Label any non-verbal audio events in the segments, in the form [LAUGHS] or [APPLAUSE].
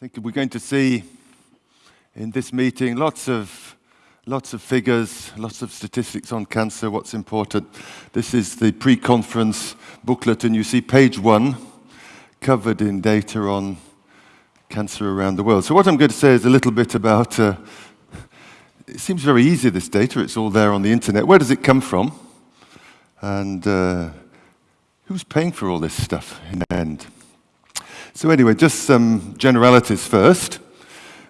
I think we're going to see in this meeting lots of lots of figures, lots of statistics on cancer, what's important. This is the pre-conference booklet, and you see page one covered in data on cancer around the world. So what I'm going to say is a little bit about, uh, it seems very easy, this data. It's all there on the internet. Where does it come from? And uh, who's paying for all this stuff in the end? So anyway, just some generalities first.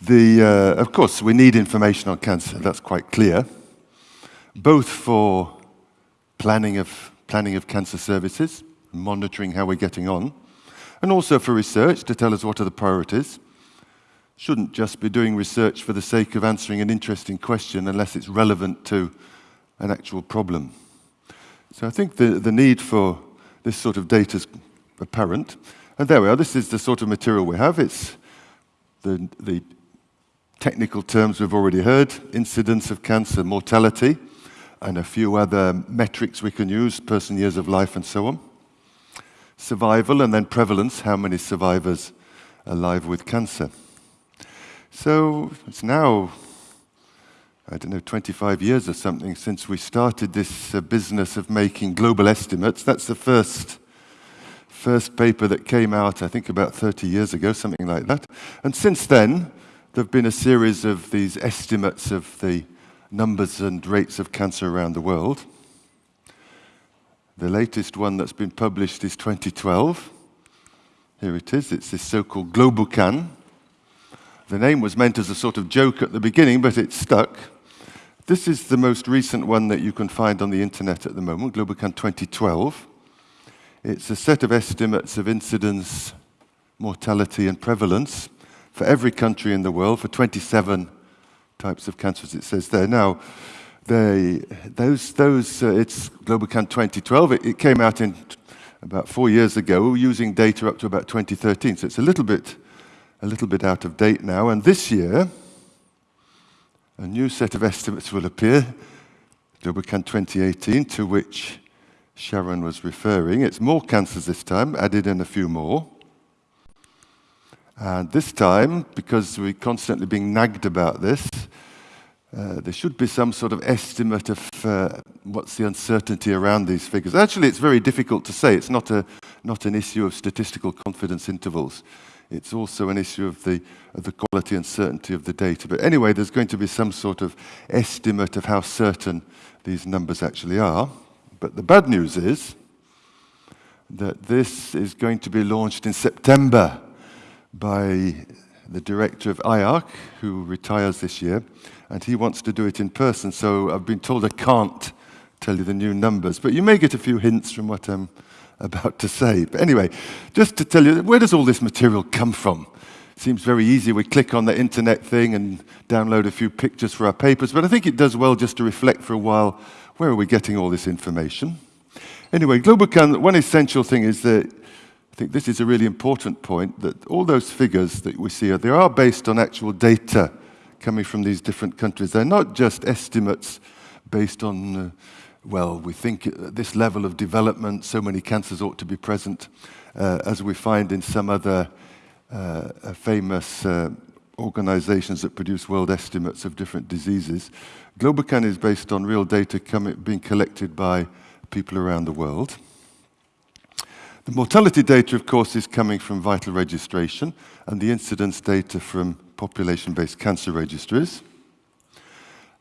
The, uh, of course, we need information on cancer. That's quite clear, both for planning of, planning of cancer services, monitoring how we're getting on, and also for research to tell us what are the priorities. Shouldn't just be doing research for the sake of answering an interesting question unless it's relevant to an actual problem. So I think the, the need for this sort of data is apparent. And there we are. This is the sort of material we have. It's the, the technical terms we've already heard, incidence of cancer, mortality, and a few other metrics we can use, person years of life and so on. Survival and then prevalence, how many survivors alive with cancer. So it's now, I don't know, 25 years or something since we started this uh, business of making global estimates. That's the first first paper that came out, I think, about 30 years ago, something like that. And since then, there have been a series of these estimates of the numbers and rates of cancer around the world. The latest one that's been published is 2012. Here it is. It's this so-called GloboCan. The name was meant as a sort of joke at the beginning, but it stuck. This is the most recent one that you can find on the internet at the moment, GloboCan 2012. It's a set of estimates of incidence, mortality, and prevalence for every country in the world for 27 types of cancers, it says there. Now, they, those, those, uh, it's GloboCan 2012. It, it, came out in about four years ago using data up to about 2013, so it's a little bit, a little bit out of date now. And this year, a new set of estimates will appear, GloboCan 2018, to which Sharon was referring. It's more cancers this time, added in a few more. And this time, because we're constantly being nagged about this, uh, there should be some sort of estimate of uh, what's the uncertainty around these figures. Actually, it's very difficult to say. It's not, a, not an issue of statistical confidence intervals. It's also an issue of the, of the quality and certainty of the data. But anyway, there's going to be some sort of estimate of how certain these numbers actually are. But the bad news is that this is going to be launched in September by the director of IARC, who retires this year, and he wants to do it in person. So I've been told I can't tell you the new numbers, but you may get a few hints from what I'm about to say. But anyway, just to tell you, where does all this material come from? It seems very easy. We click on the internet thing and download a few pictures for our papers, but I think it does well just to reflect for a while where are we getting all this information? Anyway, GloboCan, one essential thing is that I think this is a really important point that all those figures that we see, they are based on actual data coming from these different countries. They're not just estimates based on, uh, well, we think at this level of development, so many cancers ought to be present, uh, as we find in some other uh, famous uh, organizations that produce world estimates of different diseases. GloboCan is based on real data being collected by people around the world. The mortality data, of course, is coming from vital registration and the incidence data from population-based cancer registries.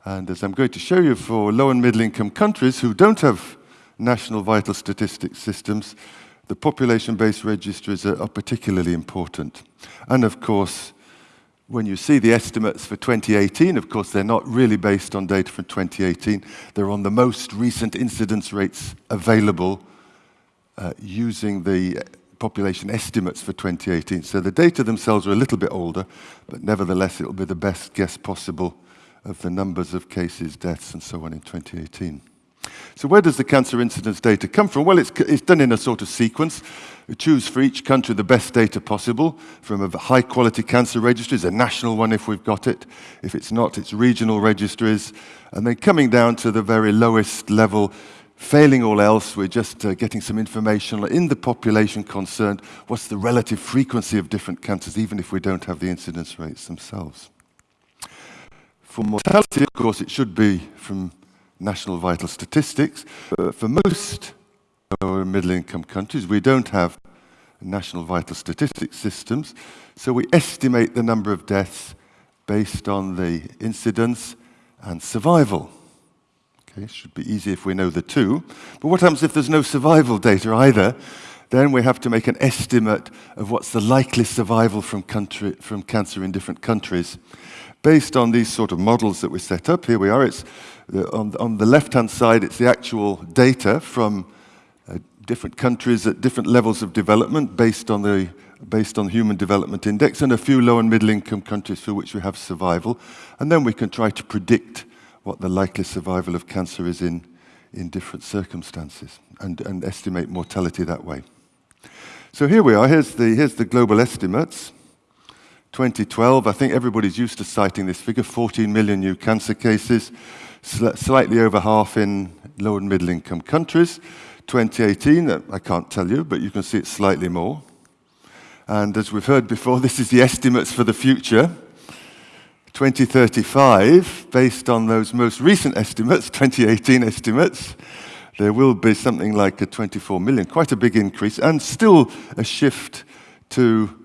And as I'm going to show you for low and middle income countries who don't have national vital statistics systems, the population-based registries are particularly important. And of course, when you see the estimates for 2018, of course, they're not really based on data from 2018. They're on the most recent incidence rates available uh, using the population estimates for 2018. So the data themselves are a little bit older, but nevertheless, it'll be the best guess possible of the numbers of cases, deaths, and so on in 2018. So where does the cancer incidence data come from? Well, it's, it's done in a sort of sequence. We choose for each country the best data possible from a high quality cancer registries, a national one if we've got it. If it's not, it's regional registries. And then coming down to the very lowest level Failing all else, we're just uh, getting some information in the population concerned. What's the relative frequency of different cancers, even if we don't have the incidence rates themselves? For mortality, of course, it should be from national vital statistics. But for most lower middle income countries, we don't have national vital statistics systems. So we estimate the number of deaths based on the incidence and survival. Okay, should be easy if we know the two. But what happens if there's no survival data either? Then we have to make an estimate of what's the likely survival from, country, from cancer in different countries. Based on these sort of models that we set up, here we are. It's the, on, on, the left-hand side, it's the actual data from uh, different countries at different levels of development based on the based on Human Development Index and a few low and middle income countries for which we have survival. And then we can try to predict what the likely survival of cancer is in, in different circumstances and, and estimate mortality that way. So here we are, here's the, here's the global estimates. 2012, I think everybody's used to citing this figure, 14 million new cancer cases, sl slightly over half in low and middle income countries. 2018, uh, I can't tell you, but you can see it's slightly more. And as we've heard before, [LAUGHS] this is the estimates for the future. 2035, based on those most recent estimates, [LAUGHS] 2018 estimates, there will be something like a 24 million, quite a big increase, and still a shift to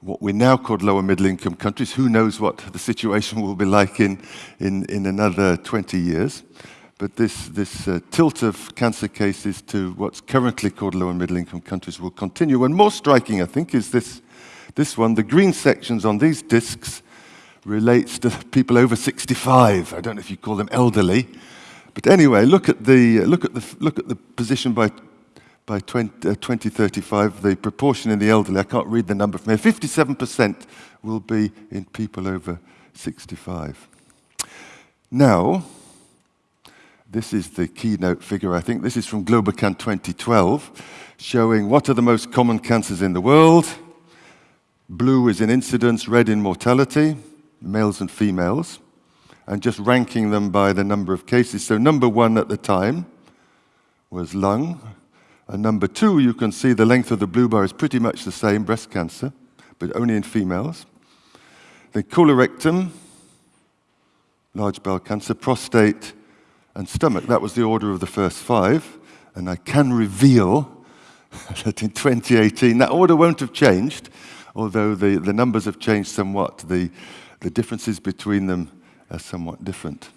what we now call lower middle income countries. Who knows what the situation [LAUGHS] will be like in, in, in another 20 years. But this, this uh, tilt of cancer cases to what's currently called lower middle income countries will continue. And more striking, I think, is this, this one. The green sections on these discs relates to people over 65. I don't know if you call them elderly. But anyway, look at the, look at the, look at the position by, by 20, uh, 2035, the proportion in the elderly. I can't read the number from here. 57% will be in people over 65. Now, this is the keynote figure, I think. This is from Globocan 2012, showing what are the most common cancers in the world. Blue is in incidence, red in mortality males and females, and just ranking them by the number of cases. So number one at the time was lung. And number two, you can see the length of the blue bar is pretty much the same, breast cancer, but only in females. Then colorectum, large bowel cancer, prostate, and stomach. That was the order of the first five. And I can reveal [LAUGHS] that in 2018, that order won't have changed, although the, the numbers have changed somewhat. The, the differences between them are somewhat different.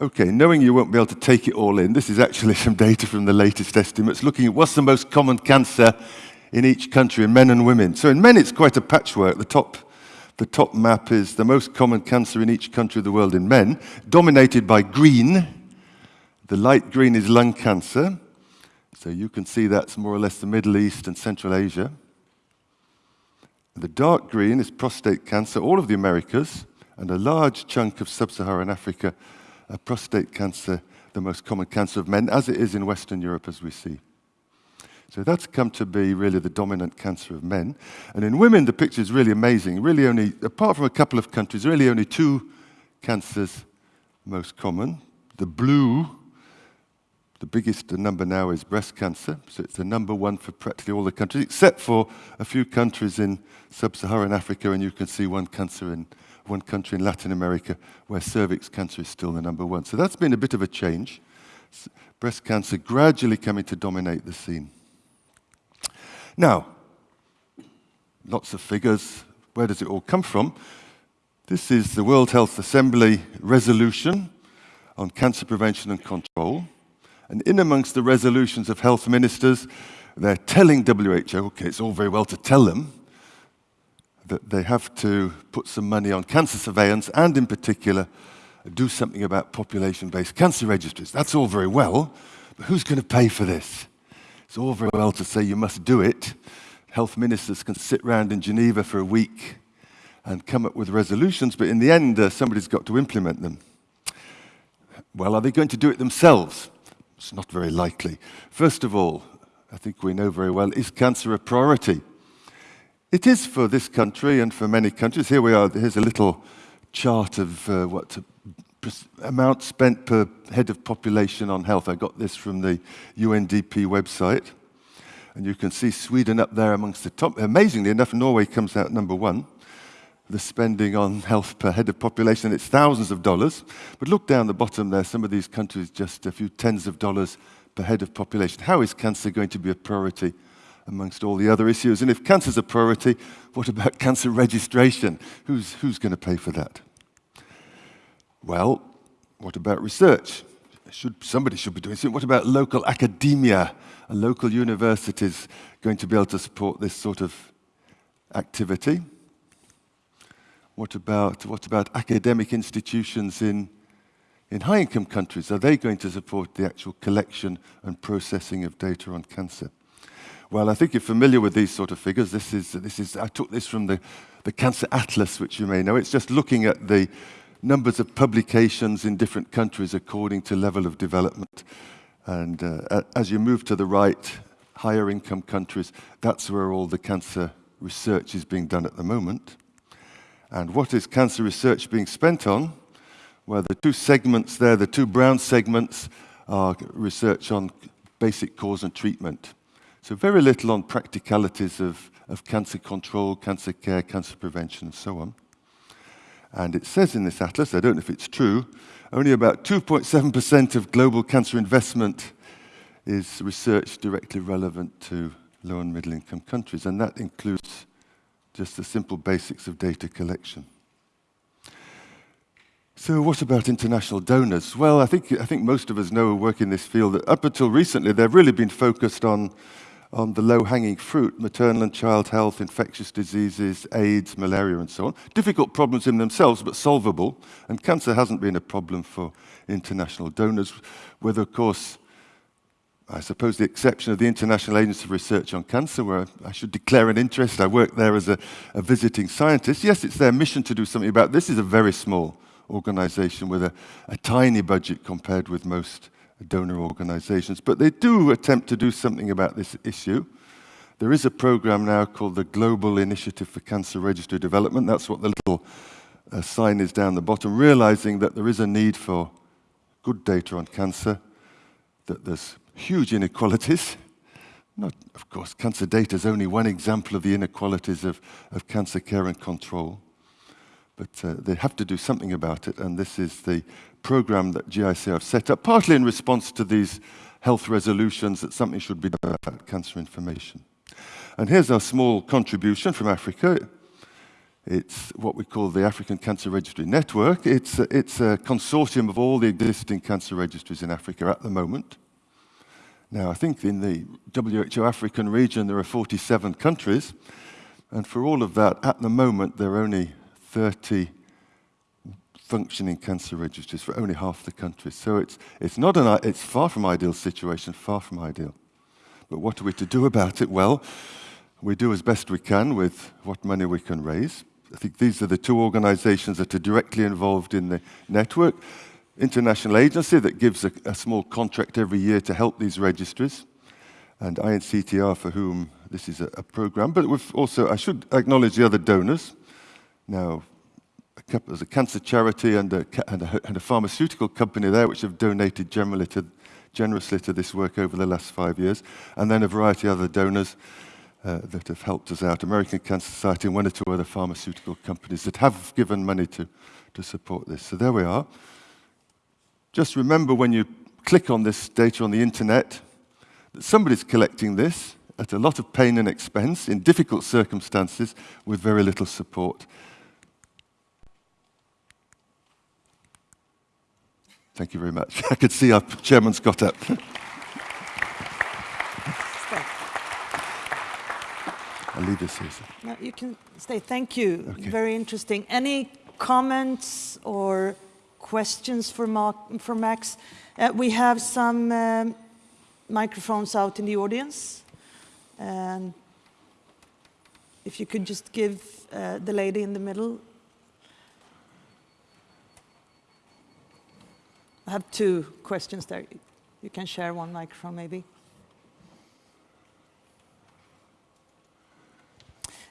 Okay, knowing you won't be able to take it all in, this is actually [LAUGHS] some data from the latest estimates looking at what's the most common cancer in each country in men and women. So in men, it's quite a patchwork. The top, the top map is the most common cancer in each country of the world in men, dominated by green. The light green is lung cancer. So you can see that's more or less the Middle East and Central Asia. The dark green is prostate cancer, all of the Americas, and a large chunk of sub-Saharan Africa, prostate cancer, the most common cancer of men, as it is in Western Europe, as we see. So that's come to be really the dominant cancer of men. And in women, the picture is really amazing. Really only, apart from a couple of countries, really only two cancers most common. The blue the biggest number now is breast cancer, so it's the number one for practically all the countries, except for a few countries in sub-Saharan Africa, and you can see one cancer in one country in Latin America where cervix cancer is still the number one. So that's been a bit of a change. Breast cancer gradually coming to dominate the scene. Now, lots of figures. Where does it all come from? This is the World Health Assembly resolution on cancer prevention and control. And in amongst the resolutions of health ministers, they're telling WHO, okay, it's all very well to tell them that they have to put some money on cancer surveillance and, in particular, do something about population based cancer registries. That's all very well, but who's going to pay for this? It's all very well to say you must do it. Health ministers can sit around in Geneva for a week and come up with resolutions, but in the end, uh, somebody's got to implement them. Well, are they going to do it themselves? It's not very likely. First of all, I think we know very well, is cancer a priority? It is for this country and for many countries. Here we are, here's a little chart of uh, what amount spent per head of population on health. I got this from the UNDP website. And you can see Sweden up there amongst the top. Amazingly enough, Norway comes out number one. The spending on health per head of population, it's thousands of dollars. But look down the bottom there, some of these countries just a few tens of dollars per head of population. How is cancer going to be a priority amongst all the other issues? And if cancer is a priority, what about cancer registration? Who's, who's going to pay for that? Well, what about research? Should, somebody should be doing something. What about local academia? Are local universities going to be able to support this sort of activity? What about, what about academic institutions in, in high-income countries? Are they going to support the actual collection and processing of data on cancer? Well, I think you're familiar with these sort of figures. This is, this is, I took this from the, the Cancer Atlas, which you may know. It's just looking at the numbers of publications in different countries according to level of development. And uh, as you move to the right, higher income countries, that's where all the cancer research is being done at the moment. And what is cancer research being spent on? Well, the two segments there, the two brown segments, are research on basic cause and treatment. So very little on practicalities of, of cancer control, cancer care, cancer prevention, and so on. And it says in this atlas, I don't know if it's true, only about 2.7% of global cancer investment is research directly relevant to low and middle income countries, and that includes just the simple basics of data collection. So what about international donors? Well, I think, I think most of us know who work in this field that up until recently, they've really been focused on on the low-hanging fruit, maternal and child health, infectious diseases, AIDS, malaria, and so on. Difficult problems in themselves, but solvable. And cancer hasn't been a problem for international donors, with, of course, I suppose the exception of the International Agency for Research on Cancer, where I should declare an interest. I work there as a, a visiting scientist. Yes, it's their mission to do something about it. This is a very small organization with a, a tiny budget compared with most donor organizations, but they do attempt to do something about this issue. There is a program now called the Global Initiative for Cancer Registry Development. That's what the little uh, sign is down the bottom, realizing that there is a need for good data on cancer, that there's huge inequalities. Not, of course, cancer data is only one example of the inequalities of, of cancer care and control. But uh, they have to do something about it, and this is the program that GIC have set up, partly in response to these health resolutions that something should be done about cancer information. And here's our small contribution from Africa. It's what we call the African Cancer Registry Network. It's a, it's a consortium of all the existing cancer registries in Africa at the moment. Now, I think in the WHO African region, there are 47 countries. And for all of that, at the moment, there are only 30 functioning cancer registries for only half the countries. So it's, it's, not an, it's far from ideal situation, far from ideal. But what are we to do about it? Well, we do as best we can with what money we can raise. I think these are the two organizations that are directly involved in the network. International agency that gives a, a small contract every year to help these registries, and INCTR for whom this is a, a program. But we've also, I should acknowledge the other donors. Now, there's a cancer charity and a, and, a, and a, pharmaceutical company there which have donated generally to, generously to this work over the last five years, and then a variety of other donors uh, that have helped us out, American Cancer Society and one or two other pharmaceutical companies that have given money to, to support this. So there we are. Just remember when you click on this data on the internet that somebody's collecting this at a lot of pain and expense in difficult circumstances with very little support. Thank you very much. [LAUGHS] I could see our chairman's got up. I'll leave this here. No, you can stay. Thank you. Okay. Very interesting. Any comments or questions for, Mark, for Max? Uh, we have some um, microphones out in the audience. And if you could just give uh, the lady in the middle I have two questions there. You can share one microphone, maybe.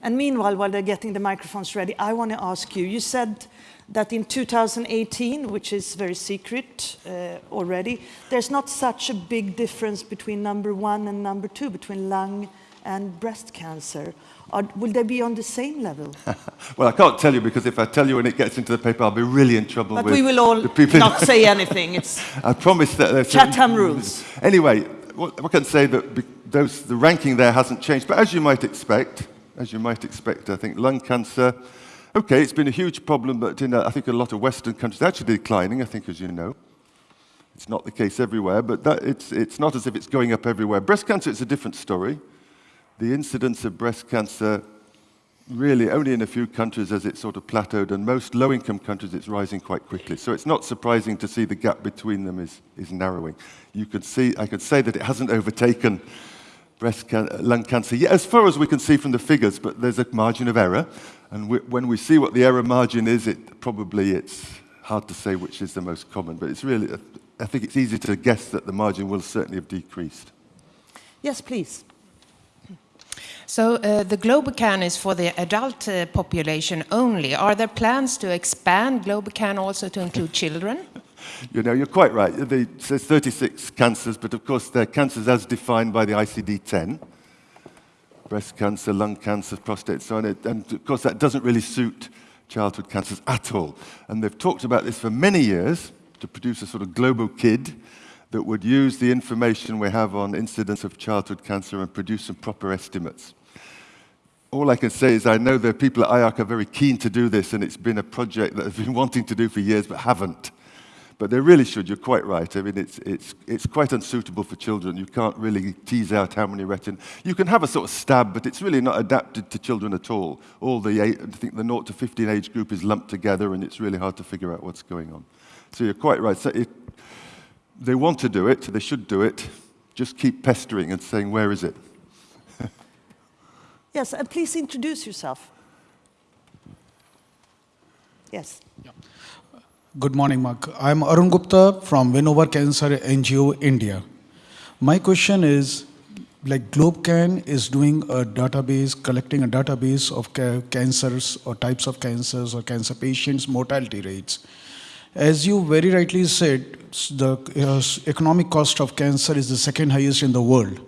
And meanwhile, while they're getting the microphones ready, I want to ask you, you said that in 2018, which is very secret uh, already, there's not such a big difference between number one and number two, between lung and breast cancer. Or will they be on the same level? [LAUGHS] well, I can't tell you because if I tell you and it gets into the paper, I'll be really in trouble but with we will all the people. not say [LAUGHS] anything. It's I promise that there's Chatham rules. Anyway, what, I can say that those, the ranking there hasn't changed, but as you might expect, as you might expect, I think lung cancer, okay, it's been a huge problem, but in, uh, I think a lot of Western countries, it's actually declining, I think, as you know. It's not the case everywhere, but that, it's, it's not as if it's going up everywhere. Breast cancer, it's a different story. The incidence of breast cancer, really only in a few countries as it sort of plateaued, and most low-income countries, it's rising quite quickly. So it's not surprising to see the gap between them is, is narrowing. You could see, I could say that it hasn't overtaken breast can uh, lung cancer, yeah, as far as we can see from the figures, but there's a margin of error. And we, when we see what the error margin is, it probably it's hard to say which is the most common, but it's really, I think it's easy to guess that the margin will certainly have decreased. Yes, please. So uh, the GloboCan is for the adult uh, population only. Are there plans to expand GloboCan also to include [LAUGHS] children? You know, you're quite right. Says 36 cancers, but of course they're cancers as defined by the ICD-10. Breast cancer, lung cancer, prostate, so on. And of course that doesn't really suit childhood cancers at all. And they've talked about this for many years to produce a sort of global kid that would use the information we have on incidence of childhood cancer and produce some proper estimates. All I can say is I know the people at IARC are very keen to do this, and it's been a project that they've been [LAUGHS] wanting to do for years but haven't. But they really should, you're quite right. I mean, it's, it's, it's quite unsuitable for children. You can't really tease out how many retin. You can have a sort of stab, but it's really not adapted to children at all. All the, eight, I think the 0 to 15 age group is lumped together, and it's really hard to figure out what's going on. So you're quite right. So it, they want to do it, they should do it. Just keep pestering and saying, where is it? [LAUGHS] yes, and please introduce yourself. Yes. Yeah. Good morning, Mark. I'm Arun Gupta from Win Cancer NGO, India. My question is, like GlobeCan is doing a database, collecting a database of ca cancers or types of cancers or cancer patients' mortality rates. As you very rightly said, the uh, economic cost of cancer is the second highest in the world.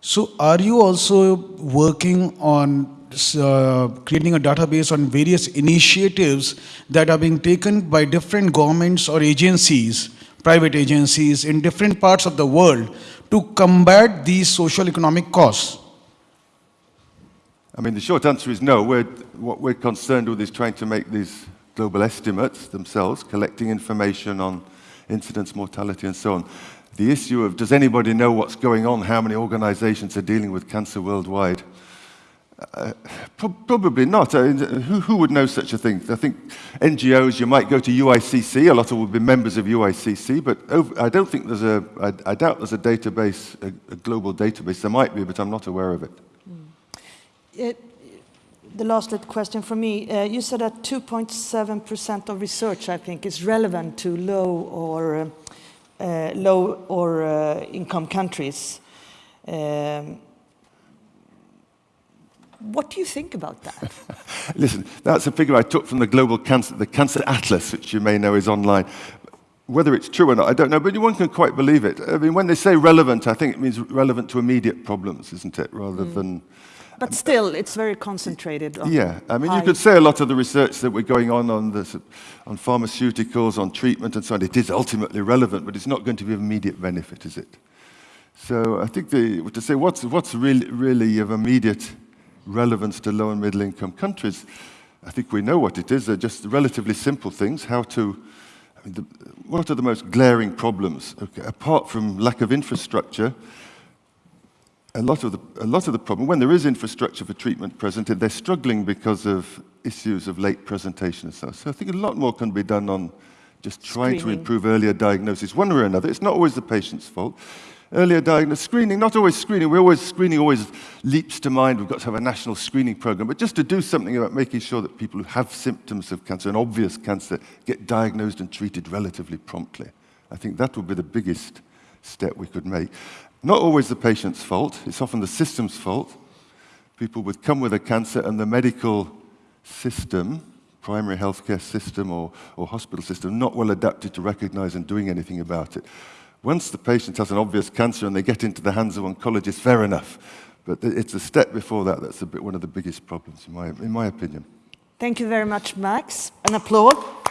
So are you also working on uh, creating a database on various initiatives that are being taken by different governments or agencies, private agencies in different parts of the world to combat these social economic costs? I mean, the short answer is no. We're, what we're concerned with is trying to make these global estimates themselves, collecting information on incidence, mortality, and so on. The issue of does anybody know what's going on, how many organizations are dealing with cancer worldwide, uh, pro probably not. Uh, who, who, would know such a thing? I think NGOs, you might go to UICC, a lot of them would be members of UICC, but over, I don't think there's a, I, I doubt there's a database, a, a, global database. There might be, but I'm not aware of it. Mm. it the last little question for me. Uh, you said that 2.7% of research, I think, is relevant to low or uh, low or uh, income countries. Um, what do you think about that? [LAUGHS] Listen, that's a figure I took from the Global Cancer, the Cancer Atlas, which you may know is online. Whether it's true or not, I don't know, but one can quite believe it. I mean, when they say relevant, I think it means relevant to immediate problems, isn't it, rather mm. than... But still, it's very concentrated Yeah, I mean, high. you could say a lot of the research that we're going on on, this, on pharmaceuticals, on treatment and so on, it is ultimately relevant, but it's not going to be of immediate benefit, is it? So I think the, to say what's, what's really, really of immediate relevance to low and middle income countries, I think we know what it is. They're just relatively simple things. How to, the, what are the most glaring problems? Okay, apart from lack of infrastructure, a lot of the, a lot of the problem, when there is infrastructure for treatment presented, they're struggling because of issues of late presentation and so So I think a lot more can be done on just trying Screening. to improve earlier diagnosis, one way or another. It's not always the patient's fault earlier diagnosis, screening, not always screening, we always, screening always leaps to mind, we've got to have a national screening program, but just to do something about making sure that people who have symptoms of cancer, an obvious cancer, get diagnosed and treated relatively promptly. I think that would be the biggest step we could make. Not always the patient's fault, it's often the system's fault. people would come with a cancer and the medical system, primary healthcare system or, or hospital system, not well adapted to recognize and doing anything about it. Once the patient has an obvious cancer and they get into the hands of oncologists, fair enough. But it's a step before that that's bit one of the biggest problems, in my, in my opinion. Thank you very much, Max. An applause.